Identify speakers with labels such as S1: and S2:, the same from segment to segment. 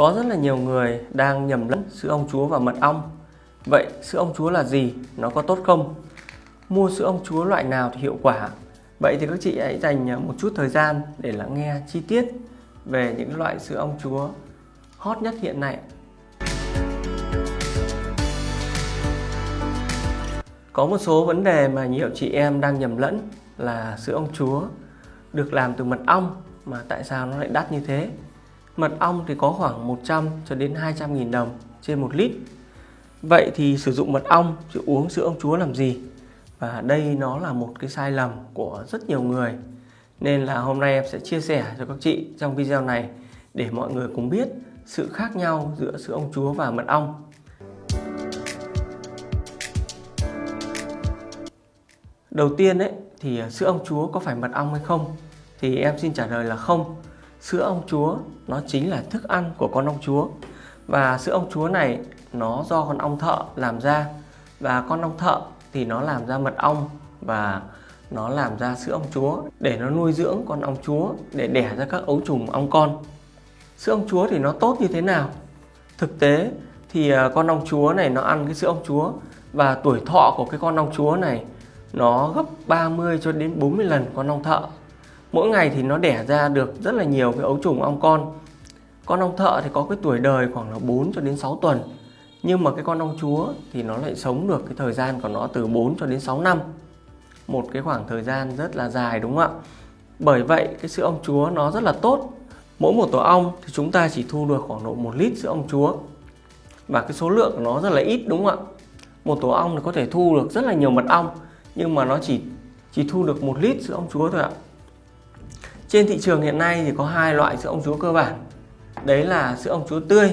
S1: Có rất là nhiều người đang nhầm lẫn sữa ong chúa và mật ong. Vậy sữa ong chúa là gì? Nó có tốt không? Mua sữa ong chúa loại nào thì hiệu quả? Vậy thì các chị hãy dành à, một chút thời gian để lắng nghe chi tiết về những loại sữa ong chúa hot nhất hiện nay. Có một số vấn đề mà nhiều chị em đang nhầm lẫn là sữa ong chúa được làm từ mật ong, mà tại sao nó lại đắt như thế? Mật ong thì có khoảng 100 cho đến 200 nghìn đồng trên 1 lít. Vậy thì sử dụng mật ong, chứ uống sữa ông chúa làm gì? Và đây nó là một cái sai lầm của rất nhiều người. Nên là hôm nay em sẽ chia sẻ cho các chị trong video này để mọi người cùng biết sự khác nhau giữa sữa ông chúa và mật ong. Đầu tiên ấy, thì sữa ông chúa có phải mật ong hay không? Thì em xin trả lời là không sữa ong chúa, nó chính là thức ăn của con ong chúa. Và sữa ong chúa này, nó do con ong thợ làm ra. Và con ong thợ thì nó làm ra mật ong và nó làm ra sữa ong chúa để nó nuôi dưỡng con ong chúa, để đẻ ra các ấu trùng ong con. Sữa ong chúa thì nó tốt như thế nào? Thực tế thì à, con ong chúa này nó ăn cái sữa ong chúa và tuổi thọ của cái con ong chúa này nó gấp 30 cho đến 40 lần con ong thợ mỗi ngày thì nó đẻ ra được rất là nhiều cái ấu trùng ong con. Con ong thợ thì có cái tuổi đời khoảng là 4 cho đến 6 tuần, nhưng mà cái con ong chúa thì nó lại sống được cái thời gian của nó từ 4 cho đến 6 năm. Một cái khoảng thời gian rất là dài, đúng không ạ? Bởi vậy, cái sữa ong chúa nó rất là tốt. Mỗi một tổ ong thì chúng ta chỉ thu được khoảng độ 1 lít sữa ong chúa. Và cái số lượng của nó rất là ít, đúng không ạ? Một tổ ong thì có thể thu được rất là nhiều mật ong, nhưng mà nó chỉ chỉ thu được một lít sữa ong chúa thôi ạ trên thị trường hiện nay thì có hai loại sữa ong chúa cơ bản. Đấy là sữa ong chúa tươi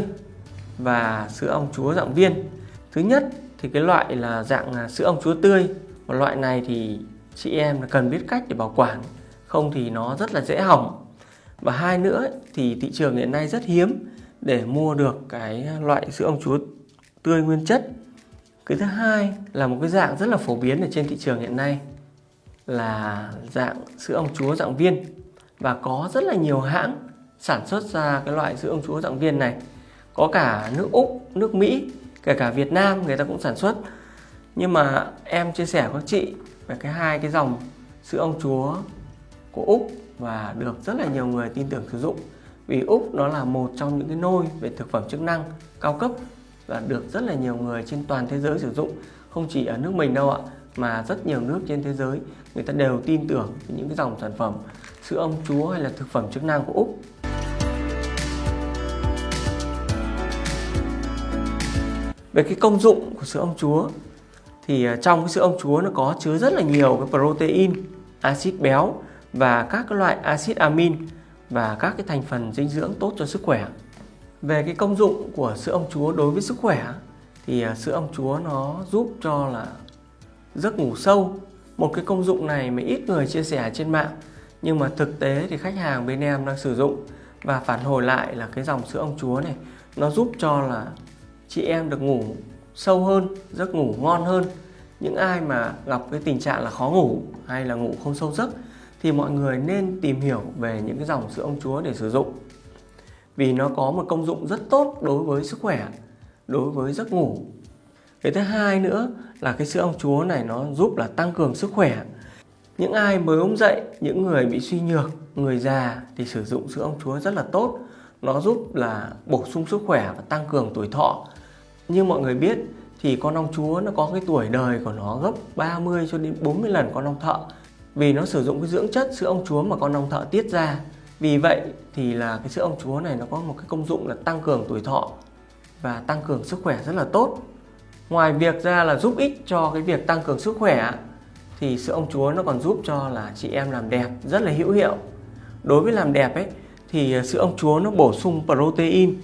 S1: và sữa ong chúa dạng viên. Thứ nhất thì cái loại là dạng à, sữa ong chúa tươi. Và loại này thì chị em cần biết cách để bảo quản, không thì nó rất là dễ hỏng. Và hai nữa thì thị trường hiện nay rất hiếm để mua được cái loại sữa ong chúa tươi nguyên chất. Cái thứ hai là một cái dạng rất là phổ biến ở trên thị trường hiện nay là dạng sữa ong chúa dạng viên và có rất là nhiều hãng sản xuất ra cái loại sữa ông chúa dạng viên này. Có cả nước Úc, nước Mỹ, kể cả Việt Nam người ta cũng sản xuất. Nhưng mà em chia sẻ với các chị về cái hai cái dòng sữa ông chúa của Úc và được rất là nhiều người tin tưởng sử dụng. Vì Úc nó là một trong những cái nôi về thực phẩm chức năng cao cấp và được rất là nhiều người trên toàn thế giới sử dụng. Không chỉ ở nước mình đâu ạ mà rất nhiều nước trên thế giới người ta đều tin tưởng những cái dòng sản phẩm sữa ông chúa hay là thực phẩm chức năng của Úc. Về cái công dụng của sữa ông chúa thì à, trong cái sữa ông chúa nó có chứa rất là nhiều cái protein, axit béo và các cái loại axit amin và các cái thành phần dinh dưỡng tốt cho sức khỏe. Về cái công dụng của sữa ông chúa đối với sức khỏe thì à, sữa ông chúa nó giúp cho là giấc ngủ sâu. Một cái công dụng này mà ít người chia sẻ trên mạng, nhưng mà thực tế thì khách hàng bên em đang sử dụng và phản hồi lại là cái dòng sữa ông chúa này, nó giúp cho là chị em được ngủ sâu hơn, giấc ngủ ngon hơn. Những ai mà gặp cái tình trạng là khó ngủ hay là ngủ không sâu giấc thì mọi người nên tìm hiểu về những cái dòng sữa ông chúa để sử dụng. Vì nó có một công dụng rất tốt đối với sức khỏe, đối với giấc ngủ cái thứ hai nữa là cái sữa ong chúa này nó giúp là tăng cường sức khỏe những ai mới ốm dậy, những người bị suy nhược, người già thì sử dụng sữa ong chúa rất là tốt. Nó giúp là bổ sung sức khỏe và tăng cường tuổi thọ. Như mọi người biết thì con ong chúa nó có cái tuổi đời của nó gấp 30 cho đến 40 lần con ong thợ. Vì nó sử dụng cái dưỡng chất sữa ong chúa mà con ong thợ tiết ra. Vì vậy thì là cái sữa ong chúa này nó có một cái công dụng là tăng cường tuổi thọ và tăng cường sức khỏe rất là tốt. Ngoài việc ra là giúp ích cho cái việc tăng cường sức khỏe thì sữa ông chúa nó còn giúp cho là chị em làm đẹp rất là hữu hiệu. Đối với làm đẹp ấy, thì à, sữa ông chúa nó bổ sung protein,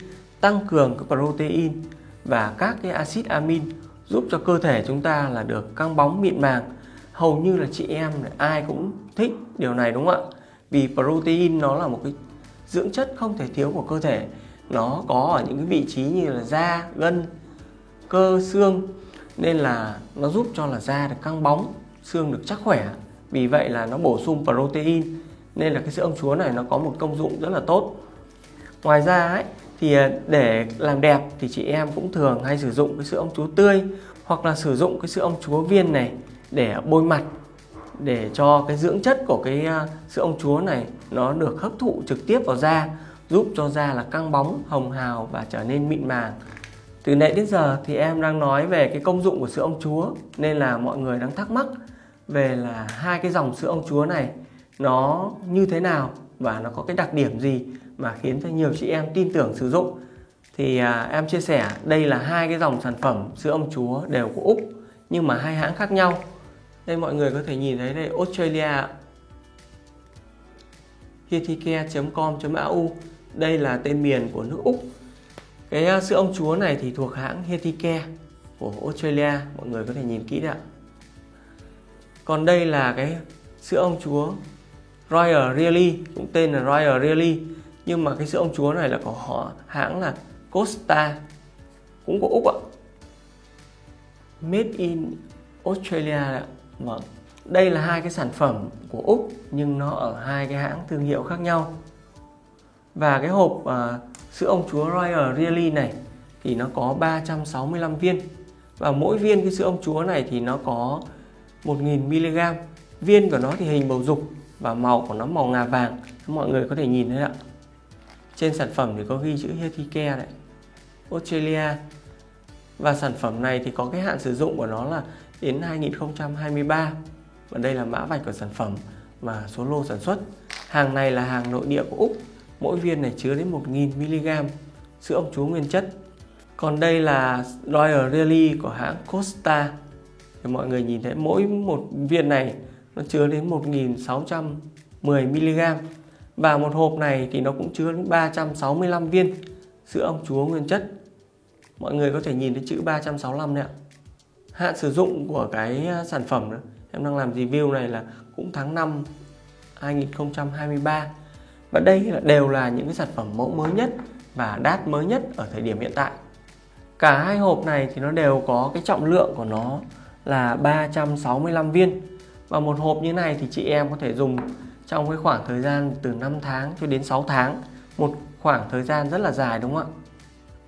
S1: tăng cường cái protein và các cái axit amin giúp cho cơ thể chúng ta là được căng bóng mịn màng. Hầu như là chị em ai cũng thích điều này, đúng không ạ? Vì protein nó là một cái dưỡng chất không thể thiếu của cơ thể. Nó có ở những cái vị trí như là da, gân cơ xương. Nên là nó giúp cho là da được căng bóng xương được chắc khỏe. Vì vậy là nó bổ sung protein. Nên là cái sữa ông chúa này nó có một công dụng rất là tốt. Ngoài ra ấy thì à, để làm đẹp thì chị em cũng thường hay sử dụng cái sữa ông chúa tươi hoặc là sử dụng cái sữa ông chúa viên này để bôi mặt để cho cái dưỡng chất của cái à, sữa ông chúa này nó được hấp thụ trực tiếp vào da giúp cho da là căng bóng, hồng hào và trở nên mịn màng. Từ nãy đến giờ thì em đang nói về cái công dụng của sữa ông chúa nên là mọi người đang thắc mắc về là hai cái dòng sữa ông chúa này nó như thế nào và nó có cái đặc điểm gì mà khiến cho nhiều chị em tin tưởng sử dụng. Thì à, em chia sẻ đây là hai cái dòng sản phẩm sữa ông chúa đều của Úc nhưng mà hai hãng khác nhau. Đây mọi người có thể nhìn thấy đây Australia healthycare.com.au đây là tên miền của nước Úc cái ờ, sữa ông chúa này thì thuộc hãng HETIKE của Australia. Mọi người có thể nhìn kỹ đấy ạ. Còn đây là cái sữa ông chúa Royal Really cũng tên là Royal Really nhưng mà cái sữa ông chúa này là của họ hãng là Costa cũng của Úc ạ. Made in Australia ạ. Vâng đây là hai cái sản phẩm của Úc nhưng nó ở hai cái hãng thương hiệu khác nhau. Và cái hộp uh, sữa ông chúa Royal Really này thì nó có 365 viên. Và mỗi viên cái sữa ông chúa này thì nó có 1000mg viên của nó thì hình bầu dục và màu của nó màu ngà vàng. Mọi người có thể nhìn thấy ạ. Trên sản phẩm thì có ghi chữ Healthy Care đấy Australia. Và sản phẩm này thì có cái hạn sử dụng của nó là đến 2023 và đây là mã vạch của sản phẩm và số lô sản xuất. Hàng này là hàng nội địa của Úc mỗi viên này chứa đến 1000mg sữa ong chúa nguyên chất. Còn đây là Royal Really của hãng Costa. Thì mọi người nhìn thấy mỗi một viên này nó chứa đến 1610mg và một hộp này thì nó cũng chứa đến 365 viên sữa ong chúa nguyên chất. Mọi người có thể nhìn thấy chữ 365 này ạ. Hạn sử dụng của cái à, sản phẩm đó, em đang làm review này là cũng tháng 5 2023 và đây là, đều là những cái sản phẩm mẫu mới nhất và đắt mới nhất ở thời điểm hiện tại. Cả hai hộp này thì nó đều có cái trọng lượng của nó là 365 viên. Và một hộp như này thì chị em có thể dùng trong cái khoảng thời gian từ 5 tháng cho đến 6 tháng. Một khoảng thời gian rất là dài, đúng không ạ?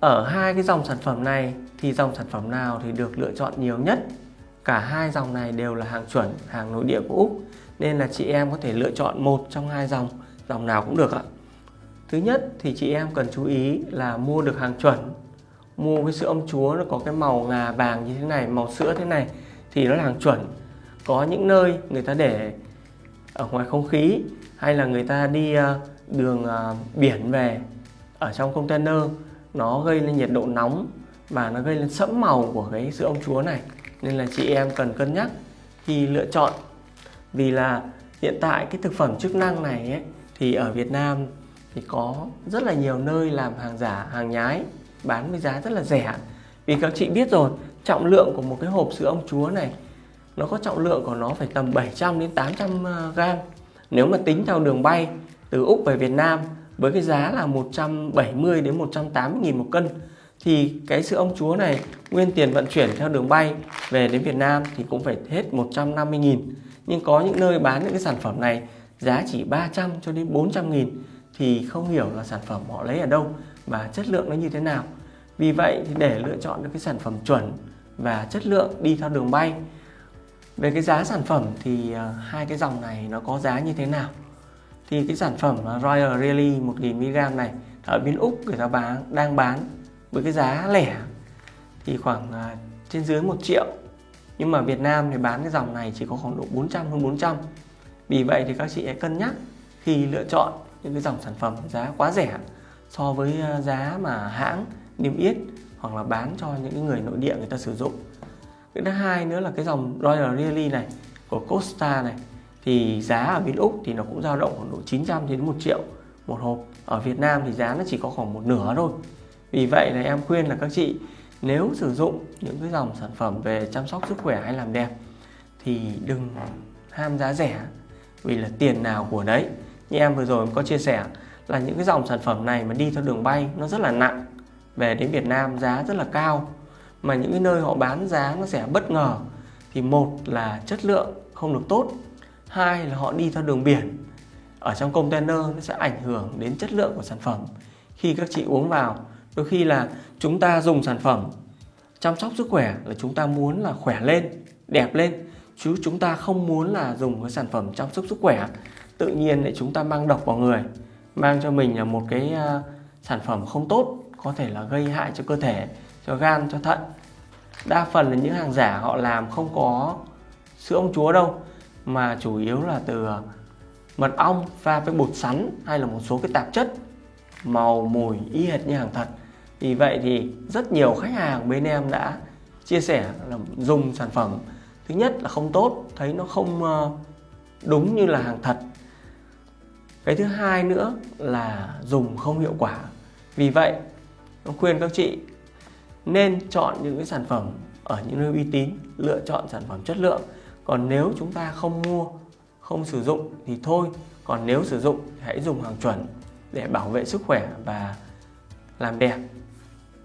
S1: Ở hai cái dòng sản phẩm này thì dòng sản phẩm nào thì được lựa chọn nhiều nhất? Cả hai dòng này đều là hàng chuẩn, hàng nội địa của Úc. Nên là chị em có thể lựa chọn một trong hai dòng dòng nào cũng được ạ. Thứ nhất thì chị em cần chú ý là mua được hàng chuẩn mua cái sữa ông chúa nó có cái màu ngà vàng như thế này màu sữa thế này thì nó là hàng chuẩn. Có những nơi người ta để ở ngoài không khí hay là người ta đi ờ, đường ờ, biển về ở trong container nó gây lên nhiệt độ nóng và nó gây lên sẫm màu của cái sữa ông chúa này. Nên là chị em cần cân nhắc khi lựa chọn. Vì là hiện tại cái thực phẩm chức năng này ấy, thì ở Việt Nam thì có rất là nhiều nơi làm hàng giả hàng nhái bán với giá rất là rẻ. Vì các chị biết rồi trọng lượng của một cái hộp sữa ông chúa này nó có trọng lượng của nó phải tầm 700 đến 800 ờ, à, gram. Nếu mà tính theo đường bay từ Úc về Việt Nam với cái giá là 170 đến 180 nghìn một cân thì cái sữa ông chúa này nguyên tiền vận chuyển theo đường bay về đến Việt Nam thì cũng phải hết 150 nghìn. Nhưng có những nơi bán những cái sản phẩm này giá chỉ 300 cho đến 400 nghìn thì không hiểu là sản phẩm họ lấy ở đâu và chất lượng nó như thế nào. Vì vậy thì để lựa chọn được cái sản phẩm chuẩn và chất lượng đi theo đường bay. Về cái giá sản phẩm thì à, hai cái dòng này nó có giá như thế nào? Thì cái sản phẩm à, Royal Really 1000mg này ở bên Úc người ta bán, đang bán với cái giá lẻ thì khoảng à, trên dưới 1 triệu. Nhưng mà Việt Nam thì bán cái dòng này chỉ có khoảng độ 400 hơn 400 vì vậy thì các chị hãy cân nhắc khi lựa chọn những cái dòng sản phẩm giá quá rẻ so với ờ, giá mà hãng, niêm yết hoặc là bán cho những người nội địa người ta sử dụng. Cái thứ hai nữa là cái dòng Royal Really này, của Costa này, thì giá ở bên Úc thì nó cũng dao động khoảng độ 900 đến 1 triệu một hộp. Ở Việt Nam thì giá nó chỉ có khoảng một nửa thôi. Vì vậy là em khuyên là các chị, nếu sử dụng những cái dòng sản phẩm về chăm sóc sức khỏe hay làm đẹp thì đừng ham giá rẻ vì là tiền nào của đấy. Như em vừa rồi có chia sẻ là những cái dòng sản phẩm này mà đi theo đường bay nó rất là nặng, về đến Việt Nam giá rất là cao. Mà những cái nơi họ bán giá nó sẽ bất ngờ. Thì một là chất lượng không được tốt, hai là họ đi theo đường biển. Ở trong container nó sẽ ảnh hưởng đến chất lượng của sản phẩm. Khi các chị uống vào, đôi khi là chúng ta dùng sản phẩm chăm sóc sức khỏe là chúng ta muốn là khỏe lên, đẹp lên chứ chúng ta không muốn là dùng cái sản phẩm chăm sóc sức khỏe. Tự nhiên để chúng ta mang độc vào người mang cho mình là một cái uh, sản phẩm không tốt có thể là gây hại cho cơ thể cho gan cho thận. Đa phần là những hàng giả họ làm không có sữa ông chúa đâu mà chủ yếu là từ à, mật ong pha với bột sắn hay là một số cái tạp chất màu mùi y hệt như hàng thật. Vì vậy thì rất nhiều khách hàng bên em đã chia sẻ là dùng sản phẩm thứ nhất là không tốt, thấy nó không ờ, đúng như là hàng thật. Cái thứ hai nữa là dùng không hiệu quả. Vì vậy tôi khuyên các chị nên chọn những cái sản phẩm ở những nơi uy tín, lựa chọn sản phẩm chất lượng. Còn nếu chúng ta không mua, không sử dụng thì thôi. Còn nếu sử dụng hãy dùng hàng chuẩn để bảo vệ sức khỏe và làm đẹp.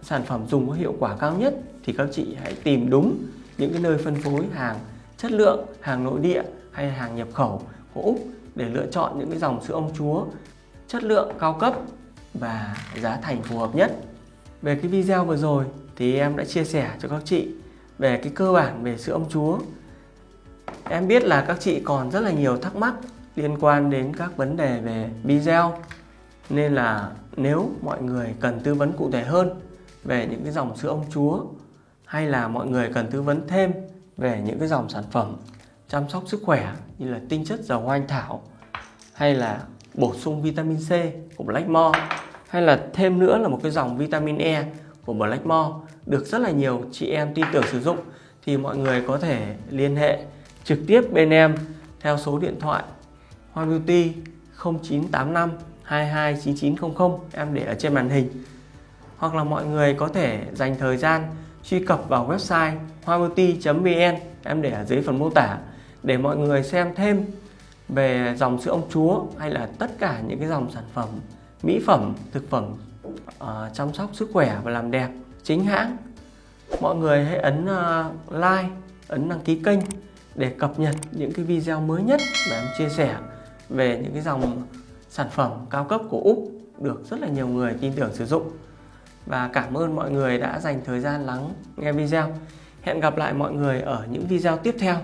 S1: Sản phẩm dùng có hiệu quả cao nhất thì các chị hãy tìm đúng những cái nơi phân phối hàng chất lượng, hàng nội địa hay hàng nhập khẩu của Úc để lựa chọn những cái dòng sữa ông chúa chất lượng, cao cấp và giá thành phù hợp nhất. Về cái video vừa rồi thì em đã chia sẻ cho các chị về cái cơ bản về sữa ông chúa. Em biết là các chị còn rất là nhiều thắc mắc liên quan đến các vấn đề về video, nên là nếu mọi người cần tư vấn cụ thể hơn về những cái dòng sữa ông chúa hay là mọi người cần tư vấn thêm về những cái dòng sản phẩm chăm sóc sức khỏe như là tinh chất dầu hoa anh thảo hay là bổ sung vitamin C của Blackmore hay là thêm nữa là một cái dòng vitamin E của Blackmore được rất là nhiều chị em tin tưởng sử dụng, thì mọi người có thể liên hệ trực tiếp bên em theo số điện thoại Hoa Beauty 0985 229900 em để ở trên màn hình. Hoặc là mọi người có thể dành thời gian truy cập vào website hoabeauty.vn em để ở dưới phần mô tả để mọi người xem thêm về dòng sữa ông chúa hay là tất cả những cái dòng sản phẩm mỹ phẩm thực phẩm uh, chăm sóc sức khỏe và làm đẹp chính hãng. Mọi người hãy ấn uh, like ấn đăng ký kênh để cập nhật những cái video mới nhất mà em chia sẻ về những cái dòng sản phẩm cao cấp của Úc được rất là nhiều người tin tưởng sử dụng và cảm ơn mọi người đã dành thời gian lắng nghe video. Hẹn gặp lại mọi người ở những video tiếp theo.